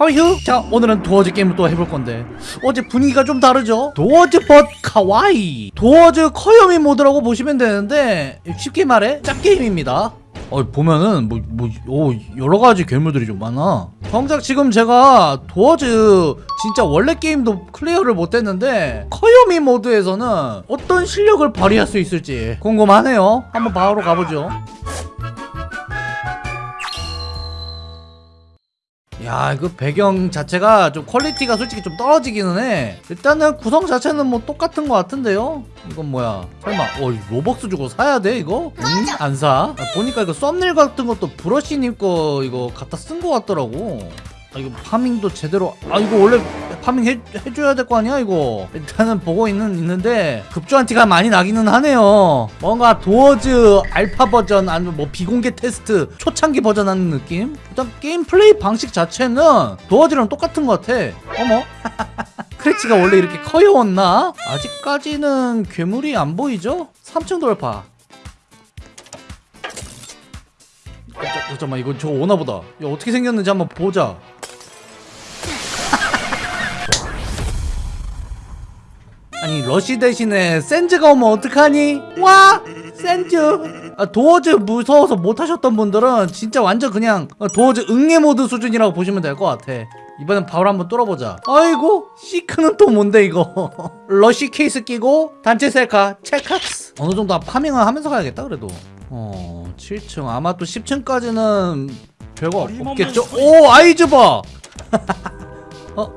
어휴 자 오늘은 도어즈 게임을 또 해볼 건데. 어제 분위기가 좀 다르죠? 도어즈 but かわいい. 도어즈 커요미 모드라고 보시면 되는데 쉽게 말해 짭게임입니다. 어 보면은 뭐, 뭐 오, 여러가지 괴물들이 좀 많아. 정작 지금 제가 도어즈 진짜 원래 게임도 클리어를 못했는데 커요미 모드에서는 어떤 실력을 발휘할 수 있을지 궁금하네요. 한번 바로 가보죠 야 이거 배경 자체가 좀 퀄리티가 솔직히 좀 떨어지기는 해 일단은 구성 자체는 뭐 똑같은 것 같은데요 이건 뭐야 설마 어 로벅스 주고 사야 돼 이거? 응? 안 사? 아, 보니까 이거 썸네일 같은 것도 브러쉬님 거 이거 갖다 쓴 것 같더라고 아 이거 파밍도 제대로 아 이거 원래 파밍 해, 해줘야 될 거 아니야 이거? 일단은 보고 있는 있는데 급조한 티가 많이 나기는 하네요. 뭔가 도어즈 알파 버전 아니면 뭐 비공개 테스트 초창기 버전 하는 느낌? 일단 게임 플레이 방식 자체는 도어즈랑 똑같은 것 같아. 어머? 크래치가 원래 이렇게 커요웠나? 아직까지는 괴물이 안 보이죠? 3층 돌파. 어, 자, 잠깐만 이거 저거 오나보다. 야 어떻게 생겼는지 한번 보자 아니 러시 대신에 센즈가 오면 어떡하니? 와! 센즈! 아, 도어즈 무서워서 못하셨던 분들은 진짜 완전 그냥 도어즈 응애 모드 수준이라고 보시면 될 것 같아 이번엔 바로 한번 뚫어보자 아이고 시크는 또 뭔데 이거 러시 케이스 끼고 단체 셀카 체크스 어느 정도 파밍을 하면서 가야겠다 그래도 어 7층 아마 또 10층까지는 별거 없겠죠? 오 아이즈 봐! 어?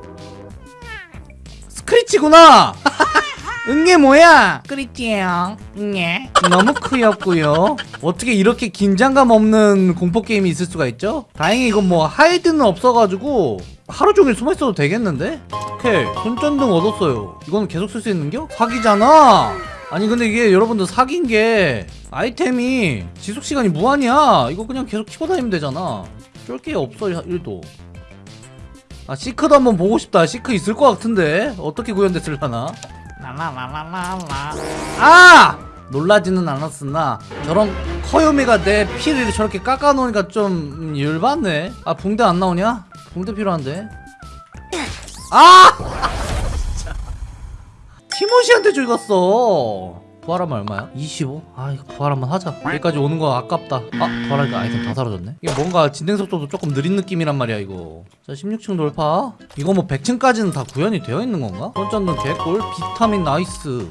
스크리치구나! 응애 뭐야? 스크리치예요. 응애. 너무 크였고요. 어떻게 이렇게 긴장감 없는 공포게임이 있을 수가 있죠? 다행히 이건 뭐 하이드는 없어가지고 하루 종일 숨어 있어도 되겠는데? 오케이. 손전등 얻었어요. 이거는 계속 쓸 수 있는겨? 사기잖아. 아니 근데 이게 여러분들 사기인 게 아이템이 지속시간이 무한이야. 이거 그냥 계속 키고 다니면 되잖아. 쫄게 없어 1도. 아 시크도 한번 보고 싶다. 시크 있을 것 같은데. 어떻게 구현됐을라나 라라라라라라 아! 놀라지는 않았으나 저런 커요미가 내 피를 저렇게 깎아놓으니까 좀 음, 열받네 아 붕대 안 나오냐? 붕대 필요한데 아! 티모시한테 죽었어 부활하면 얼마야? 25? 아 이거 부활 한번 하자 여기까지 오는 거 아깝다 아 부활하니까 아이템 다 사라졌네 이게 뭔가 진행 속도도 조금 느린 느낌이란 말이야 이거 자 16층 돌파 이거 뭐 100층까지는 다 구현이 되어 있는 건가? 손전등 개꿀 비타민 nice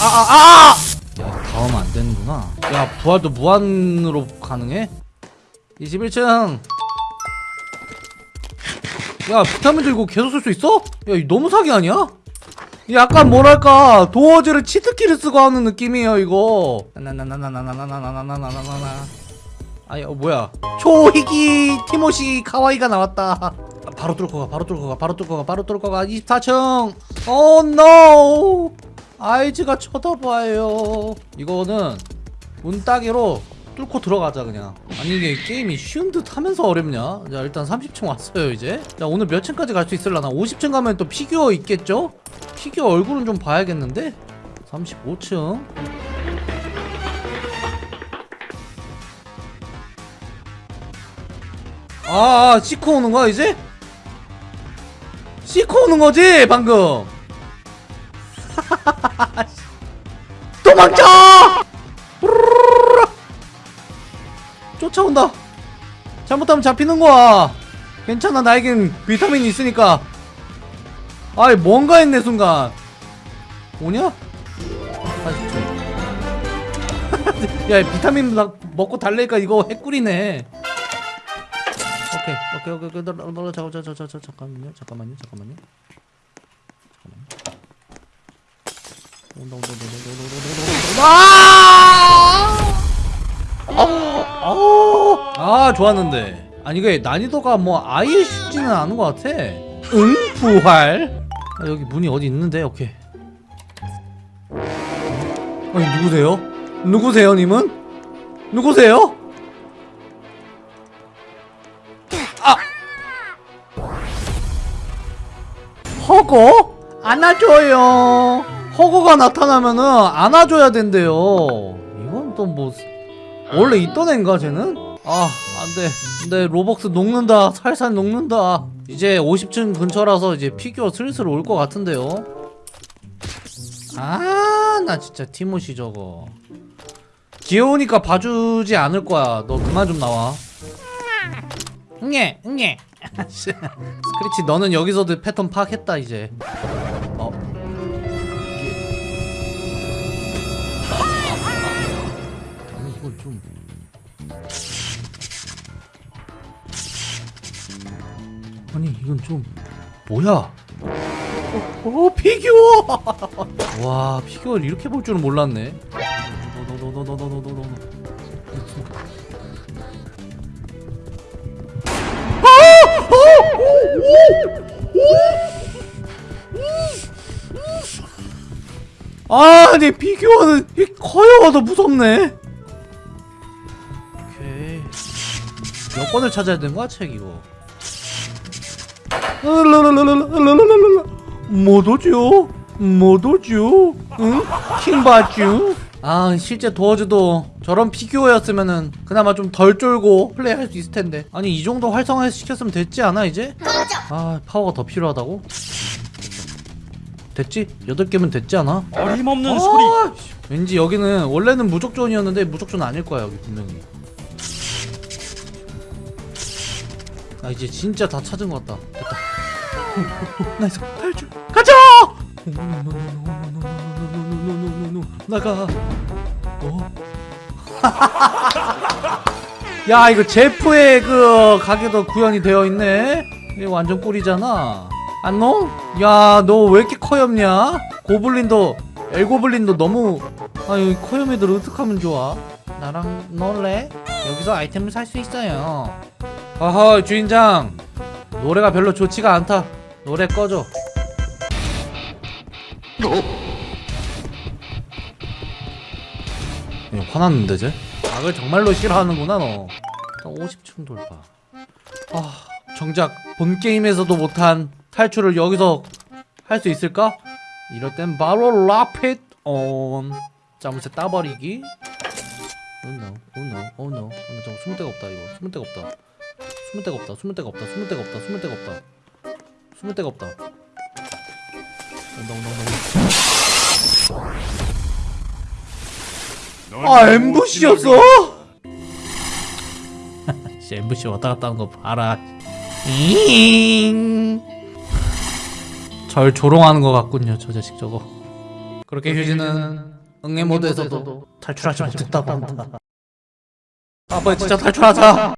아아아 아, 아! 야 다음 안 되는구나 야 부활도 무한으로 가능해? 21층 야 비타민 들고 계속 쓸 수 있어? 야 이거 너무 사기 아니야? 약간 뭐랄까 도어즈를 치트키를 쓰고 하는 느낌이에요 이거 나나나나나나나나나나나나나 아니 어 뭐야 초희기 티모시 카와이가 나왔다 아, 바로 뚫고 가 바로 뚫고 가 바로 뚫고 가 바로 뚫고 가 24층 oh no 아이즈가 쳐다봐요 이거는 문따기로 뚫고 들어가자 그냥. 아니 이게 게임이 쉬운 듯 하면서 어렵냐? 자 일단 30층 왔어요 이제. 자 오늘 몇 층까지 갈 수 있을라나? 50층 가면 또 피규어 있겠죠? 피규어 얼굴은 좀 봐야겠는데? 35층. 아, 아 시크 오는 거야 이제? 시코 오는 거지 방금. 도망쳐! 쫓아온다 잘못하면 잡히는 거야 괜찮아 나에겐 비타민이 있으니까 아이 뭔가 했네 순간 오냐? 40초 야 비타민 나 먹고 달래니까 이거 핵꿀이네 오케이 오케이 오케이 오케이 잠깐 잠깐 잠깐 잠깐 잠깐만요 잠깐만요 잠깐만요 온다 온다 온다 온다 온다 온다 온다 좋았는데 아니 이게 난이도가 뭐 아예 쉽지는 않은 것 같아 응? 부활 아, 여기 문이 어디 있는데 오케이 아니 누구세요? 누구세요 님은? 누구세요? 아 허거? 안아줘요 허거가 나타나면은 안아줘야 된대요 이건 또 뭐 원래 있던 애인가 쟤는? 아 안돼. 내 로벅스 녹는다. 살살 녹는다. 이제 50층 근처라서 이제 피규어 슬슬 올 것 같은데요. 아 나 진짜 티모시 저거. 귀여우니까 봐주지 않을 거야. 너 그만 좀 나와. 응애 응애. 스크래치 너는 여기서도 패턴 파악했다 이제. 어. 아니 이건 좀 이건 좀 뭐야? 어, 어 피규어! 와 피규어를 이렇게 볼 줄은 몰랐네. 아, 내 피규어는 이 커요가 더 무섭네. 오케이. 몇 권을 찾아야 되는 거야, 책 이거? 못 오죠? 응? 킹받죠? 아 실제 도어즈도 저런 피규어였으면은 그나마 좀 덜 쫄고 플레이할 수 있을 텐데 아니 이 정도 활성화 시켰으면 됐지 않아 이제? 아 파워가 더 필요하다고? 됐지? 8개면 됐지 않아? 어림없는 아, 소리 씨. 왠지 여기는 원래는 무적존이었는데 무적존 아닐 거야 여기 분명히 아 이제 진짜 다 찾은 것 같다 됐다 nice 탈출 가자 나가 어? 야 이거 제프의 그 가게도 구현이 되어 있네 이거 완전 꿀이잖아 안녕? 야너 왜 이렇게 커엽냐? 고블린도 엘고블린도 너무 아유 커염 애들 어떡 하면 좋아 나랑 놀래? 여기서 아이템을 살 수 있어요 아하 주인장 노래가 별로 좋지가 않다 노래 꺼줘. 야, 화났는데 쟤? 악을 정말로 싫어하는구나 너. 50층 돌파. 아 정작 본 게임에서도 못한 탈출을 여기서 할 수 있을까? 이럴 땐 바로 라핏 온 짜무새 따버리기. Oh no, oh no, oh no. 어, 나 저거 숨을 데가 없다 이거. 숨을 데가 없다. 숨을 데가 없다 숨을 데가 없다 숨을 데가 없다 숨을 데가 없다 숨을 데가 없다. 온다 온다 온다 아 엠부시였어? 씨 엠부시 왔다 갔다 하는 거 봐라. 잉. 절 조롱하는 것 같군요 저 자식 저거. 그렇게 휴지는 응애 모드에서도 탈출하지 못했다고 한다. 아 뭐야 진짜 탈출하자